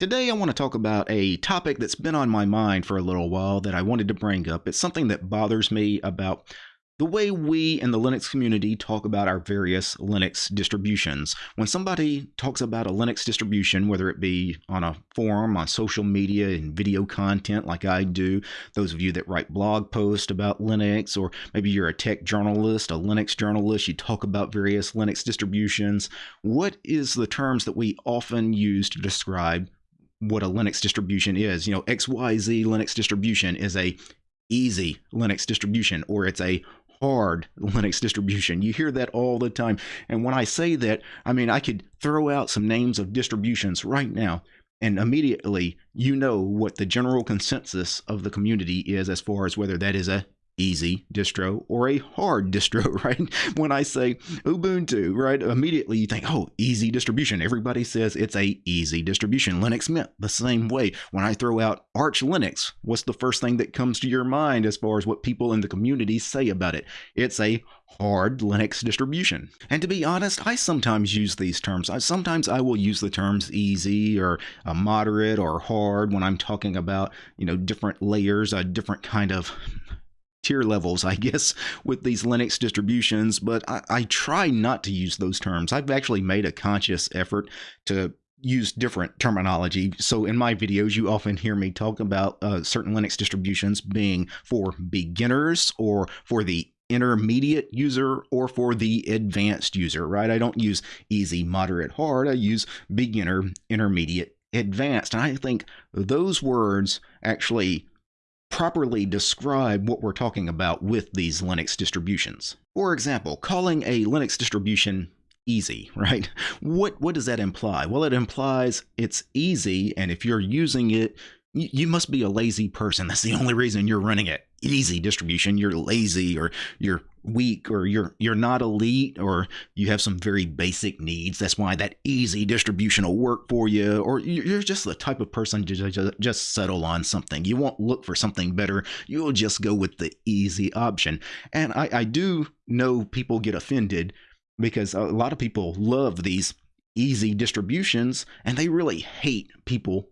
Today, I want to talk about a topic that's been on my mind for a little while that I wanted to bring up. It's something that bothers me about the way we in the Linux community talk about our various Linux distributions. When somebody talks about a Linux distribution, whether it be on a forum, on social media, in video content like I do, those of you that write blog posts about Linux, or maybe you're a tech journalist, a Linux journalist, you talk about various Linux distributions, what is the terms that we often use to describe what a Linux distribution is. You know, XYZ Linux distribution is a easy Linux distribution or it's a hard Linux distribution. You hear that all the time. And when I say that, I mean, I could throw out some names of distributions right now, and immediately you know what the general consensus of the community is as far as whether that is a easy distro or a hard distro, right? When I say Ubuntu, right, immediately you think, oh, easy distribution. Everybody says it's a easy distribution. Linux Mint the same way. When I throw out Arch Linux, what's the first thing that comes to your mind as far as what people in the community say about it? It's a hard Linux distribution. And to be honest, I sometimes use these terms. I, sometimes I will use the terms easy or uh, moderate or hard when I'm talking about, you know, different layers, a different kind of tier levels, I guess, with these Linux distributions, but I, I, try not to use those terms. I've actually made a conscious effort to use different terminology. So in my videos, you often hear me talk about uh, certain Linux distributions being for beginners or for the intermediate user or for the advanced user, right? I don't use easy, moderate, hard. I use beginner, intermediate, advanced. And I think those words actually properly describe what we're talking about with these Linux distributions. For example, calling a Linux distribution easy, right? What what does that imply? Well, it implies it's easy and if you're using it, you must be a lazy person. That's the only reason you're running it. Easy distribution, you're lazy or you're weak or you're you're not elite or you have some very basic needs. That's why that easy distribution will work for you. Or you're just the type of person to just settle on something. You won't look for something better. You'll just go with the easy option. And i i do know people get offended because a lot of people love these easy distributions and they really hate people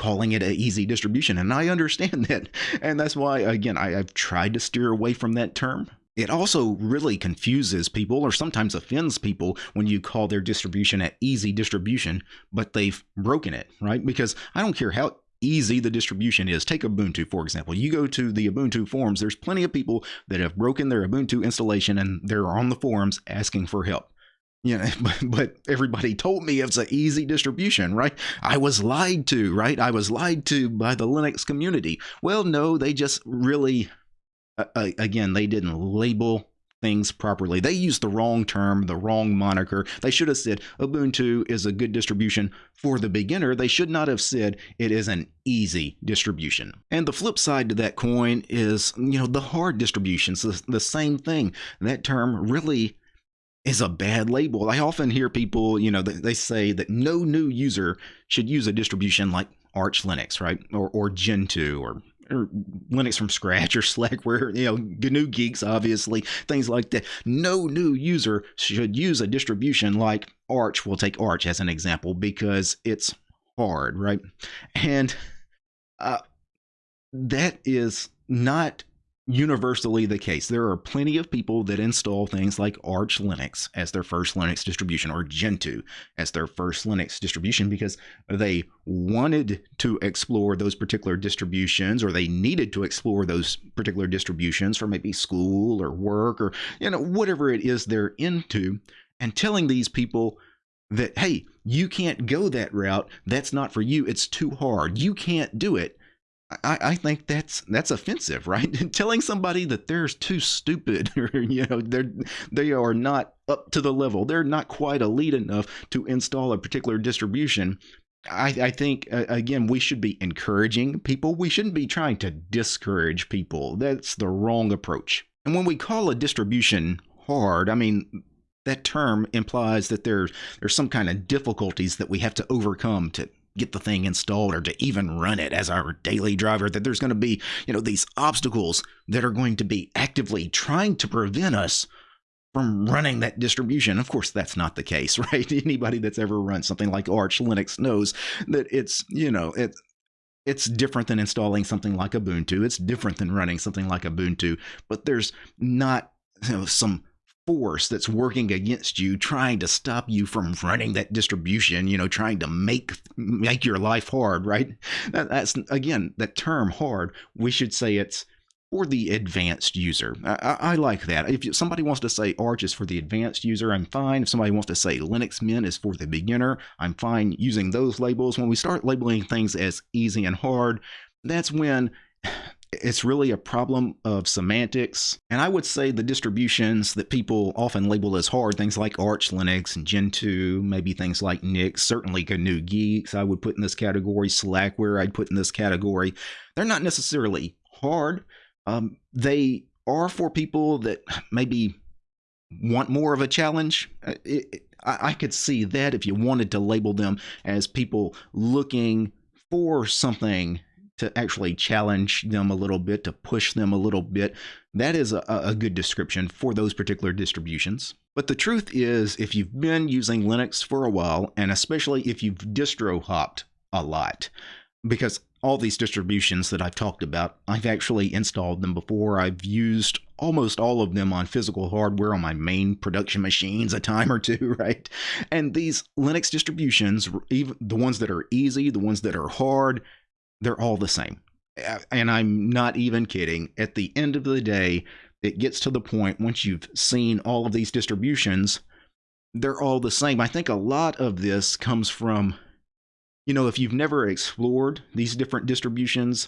calling it an easy distribution and i understand that and that's why again I, i've tried to steer away from that term it also really confuses people or sometimes offends people when you call their distribution an easy distribution, but they've broken it, right? Because I don't care how easy the distribution is. Take Ubuntu, for example. You go to the Ubuntu forums, there's plenty of people that have broken their Ubuntu installation and they're on the forums asking for help. You know, but everybody told me it's an easy distribution, right? I was lied to, right? I was lied to by the Linux community. Well, no, they just really uh, again, they didn't label things properly. They used the wrong term, the wrong moniker. They should have said Ubuntu is a good distribution for the beginner. They should not have said it is an easy distribution. And the flip side to that coin is, you know, the hard distributions, the, the same thing. That term really is a bad label. I often hear people, you know, they say that no new user should use a distribution like Arch Linux, right? Or, or Gentoo or or Linux from scratch or Slackware, you know, GNU Guix, obviously, things like that. No new user should use a distribution like Arch. We'll take Arch as an example because it's hard, right? And uh, that is not universally the case. There are plenty of people that install things like Arch Linux as their first Linux distribution or Gentoo as their first Linux distribution because they wanted to explore those particular distributions or they needed to explore those particular distributions for maybe school or work or you know whatever it is they're into and telling these people that hey, you can't go that route. That's not for you. It's too hard. You can't do it I, I think that's that's offensive, right? Telling somebody that they're too stupid, or you know, they're they are not up to the level, they're not quite elite enough to install a particular distribution. I, I think uh, again we should be encouraging people. We shouldn't be trying to discourage people. That's the wrong approach. And when we call a distribution hard, I mean that term implies that there's there's some kind of difficulties that we have to overcome to get the thing installed or to even run it as our daily driver that there's going to be you know these obstacles that are going to be actively trying to prevent us from running that distribution. Of course, that's not the case, right? Anybody that's ever run something like Arch Linux knows that it's, you know, it, it's different than installing something like Ubuntu. It's different than running something like Ubuntu, but there's not you know, some force that's working against you trying to stop you from running that distribution you know trying to make make your life hard right that, that's again that term hard we should say it's for the advanced user. I, I, like that. If somebody wants to say Arch is for the advanced user, I'm fine. If somebody wants to say Linux Mint is for the beginner, I'm fine using those labels. When we start labeling things as easy and hard, that's when it's really a problem of semantics. And I would say the distributions that people often label as hard, things like Arch Linux and Gentoo, maybe things like Nix, certainly GNU Guix, I would put in this category, Slackware, I'd put in this category. They're not necessarily hard um, they are for people that maybe want more of a challenge. Uh, it, it, I, I could see that if you wanted to label them as people looking for something to actually challenge them a little bit, to push them a little bit. That is a, a, good description for those particular distributions. But the truth is, if you've been using Linux for a while, and especially if you've distro hopped a lot, because all these distributions that I've talked about, I've actually installed them before. I've used almost all of them on physical hardware on my main production machines a time or two, right? And these Linux distributions, even the ones that are easy, the ones that are hard, they're all the same. And I'm not even kidding. At the end of the day, it gets to the point once you've seen all of these distributions, they're all the same. I think a lot of this comes from you know, if you've never explored these different distributions,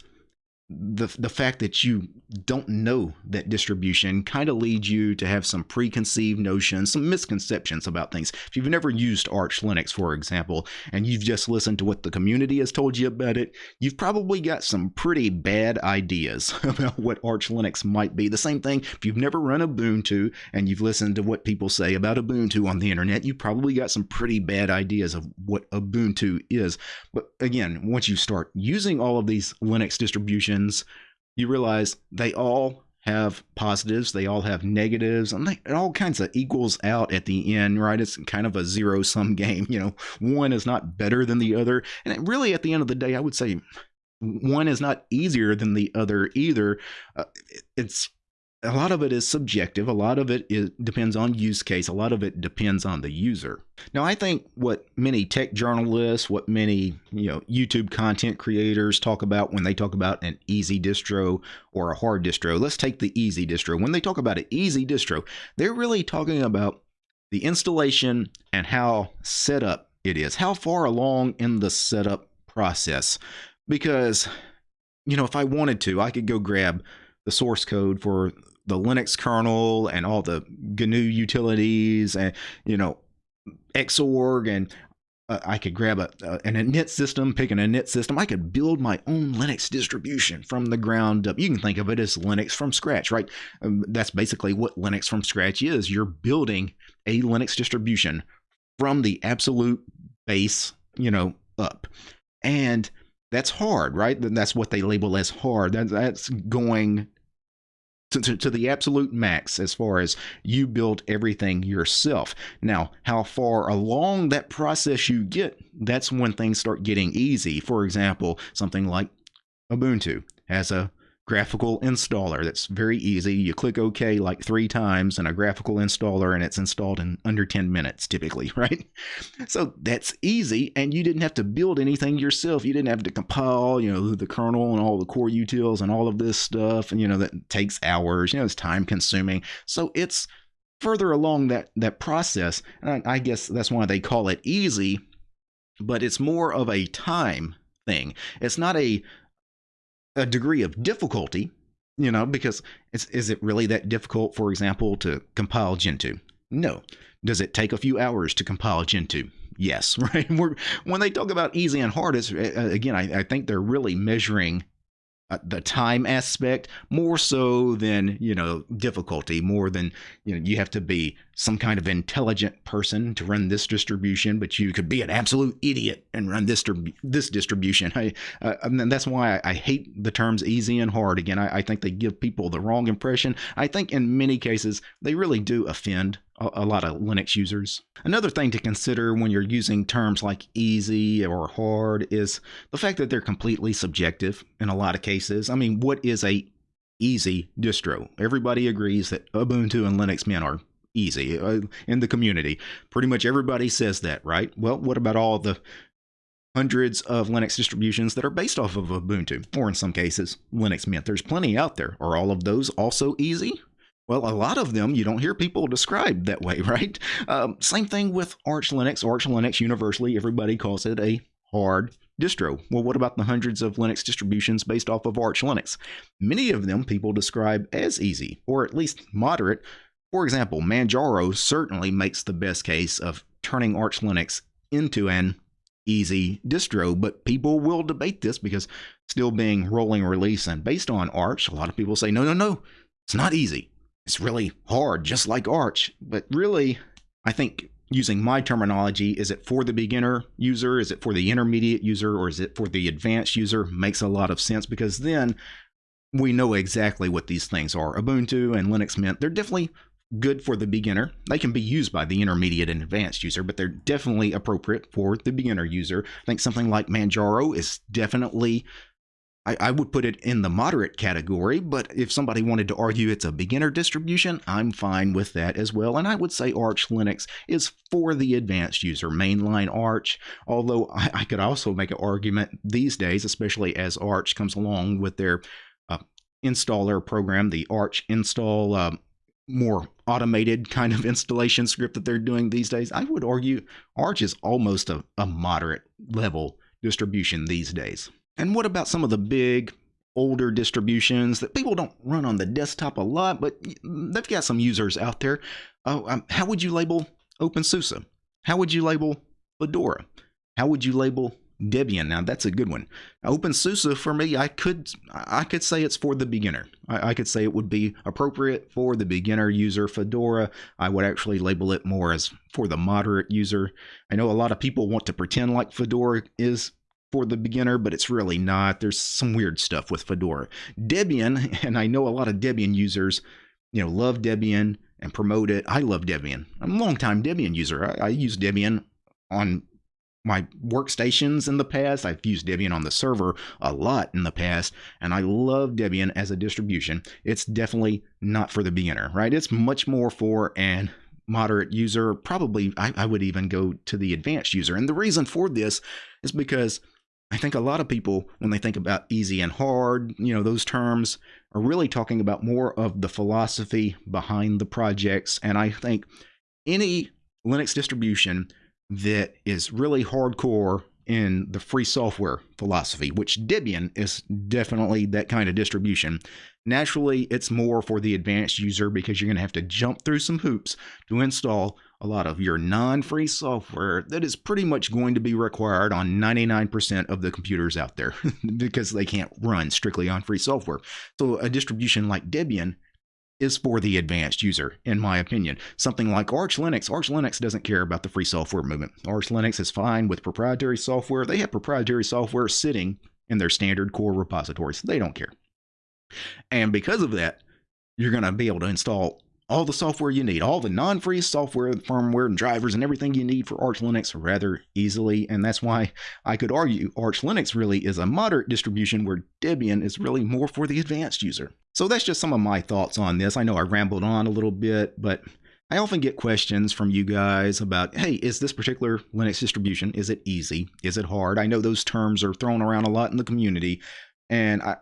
the the fact that you don't know that distribution kind of leads you to have some preconceived notions, some misconceptions about things. If you've never used Arch Linux, for example, and you've just listened to what the community has told you about it, you've probably got some pretty bad ideas about what Arch Linux might be. The same thing if you've never run Ubuntu and you've listened to what people say about Ubuntu on the internet, you've probably got some pretty bad ideas of what Ubuntu is. But again, once you start using all of these Linux distributions you realize they all have positives, they all have negatives, and they, it all kinds of equals out at the end, right? It's kind of a zero sum game. You know, one is not better than the other. And really, at the end of the day, I would say one is not easier than the other either. Uh, it's a lot of it is subjective. A lot of it is, depends on use case. A lot of it depends on the user. Now, I think what many tech journalists, what many you know YouTube content creators talk about when they talk about an easy distro or a hard distro. Let's take the easy distro. When they talk about an easy distro, they're really talking about the installation and how set up it is. How far along in the setup process? Because you know, if I wanted to, I could go grab the source code for the Linux kernel and all the GNU utilities and you know Xorg and uh, I could grab a, uh, an init system, pick an init system. I could build my own Linux distribution from the ground up. You can think of it as Linux from scratch, right? Um, that's basically what Linux from scratch is. You're building a Linux distribution from the absolute base, you know, up. And that's hard, right? That's what they label as hard. that's going to, to, to, the absolute max as far as you build everything yourself. Now, how far along that process you get, that's when things start getting easy. For example, something like Ubuntu has a graphical installer that's very easy. You click OK like three times in a graphical installer and it's installed in under 10 minutes typically, right? So that's easy and you didn't have to build anything yourself. You didn't have to compile, you know, the kernel and all the core utils and all of this stuff and you know that takes hours, you know, it's time consuming. So it's further along that that process and I, I guess that's why they call it easy, but it's more of a time thing. It's not a a degree of difficulty, you know, because is it really that difficult, for example, to compile Gentoo? No. Does it take a few hours to compile Gentoo? Yes, right. We're, when they talk about easy and hard, it's, again, I, I think they're really measuring uh, the time aspect more so than you know difficulty more than you know you have to be some kind of intelligent person to run this distribution, but you could be an absolute idiot and run this this distribution. I, uh, and that's why I, I, hate the terms easy and hard. Again, I, I, think they give people the wrong impression. I think in many cases they really do offend a, lot of Linux users. Another thing to consider when you're using terms like easy or hard is the fact that they're completely subjective in a lot of cases. I mean, what is a easy distro? Everybody agrees that Ubuntu and Linux Mint are easy uh, in the community. Pretty much everybody says that, right? Well, what about all the hundreds of Linux distributions that are based off of Ubuntu, or in some cases, Linux Mint? There's plenty out there. Are all of those also easy? Well, a lot of them you don't hear people described that way, right? Um, same thing with Arch Linux. Arch Linux universally, everybody calls it a hard distro. Well, what about the hundreds of Linux distributions based off of Arch Linux? Many of them people describe as easy, or at least moderate, for example, Manjaro certainly makes the best case of turning Arch Linux into an easy distro, but people will debate this because still being rolling release and based on Arch, a lot of people say, no, no, no, it's not easy. It's really hard, just like Arch. But really, I think using my terminology, is it for the beginner user? Is it for the intermediate user? Or is it for the advanced user? Makes a lot of sense because then we know exactly what these things are. Ubuntu and Linux Mint, they're definitely good for the beginner. They can be used by the intermediate and advanced user, but they're definitely appropriate for the beginner user. I think something like Manjaro is definitely, I, I, would put it in the moderate category, but if somebody wanted to argue it's a beginner distribution, I'm fine with that as well. And I would say Arch Linux is for the advanced user, mainline Arch, although I, I could also make an argument these days, especially as Arch comes along with their uh, installer program, the Arch install. Uh, more automated kind of installation script that they're doing these days, I would argue Arch is almost a, a moderate level distribution these days. And what about some of the big older distributions that people don't run on the desktop a lot, but they've got some users out there. Uh, um, how would you label OpenSUSE? How would you label Fedora? How would you label Debian. Now that's a good one. OpenSUSE for me, I could I could say it's for the beginner. I, I, could say it would be appropriate for the beginner user. Fedora, I would actually label it more as for the moderate user. I know a lot of people want to pretend like Fedora is for the beginner, but it's really not. There's some weird stuff with Fedora. Debian, and I know a lot of Debian users, you know, love Debian and promote it. I love Debian. I'm a long time Debian user. I, I use Debian on my workstations in the past. I've used Debian on the server a lot in the past, and I love Debian as a distribution. It's definitely not for the beginner, right? It's much more for an moderate user. Probably, I, I would even go to the advanced user. And the reason for this is because I think a lot of people, when they think about easy and hard, you know, those terms are really talking about more of the philosophy behind the projects. And I think any Linux distribution that is really hardcore in the free software philosophy, which Debian is definitely that kind of distribution. Naturally, it's more for the advanced user because you're going to have to jump through some hoops to install a lot of your non free software that is pretty much going to be required on 99% of the computers out there because they can't run strictly on free software. So, a distribution like Debian is for the advanced user, in my opinion. Something like Arch Linux, Arch Linux doesn't care about the free software movement. Arch Linux is fine with proprietary software. They have proprietary software sitting in their standard core repositories. They don't care. And because of that, you're going to be able to install all the software you need, all the non free software, firmware, and drivers, and everything you need for Arch Linux rather easily. And that's why I could argue Arch Linux really is a moderate distribution where Debian is really more for the advanced user. So that's just some of my thoughts on this. I know I rambled on a little bit, but I often get questions from you guys about, hey, is this particular Linux distribution, is it easy? Is it hard? I know those terms are thrown around a lot in the community, and I,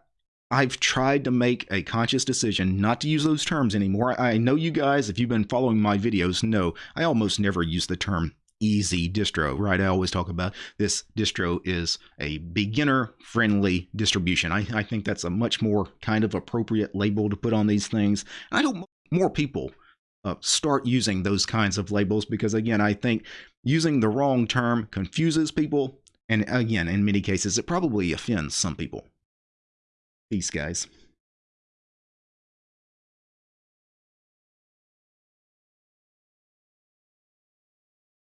I've tried to make a conscious decision not to use those terms anymore. I know you guys, if you've been following my videos, know I almost never use the term easy distro, right? I always talk about this distro is a beginner friendly distribution. I, I think that's a much more kind of appropriate label to put on these things. I hope more people uh, start using those kinds of labels because, again, I think using the wrong term confuses people. And again, in many cases, it probably offends some people. Peace, guys.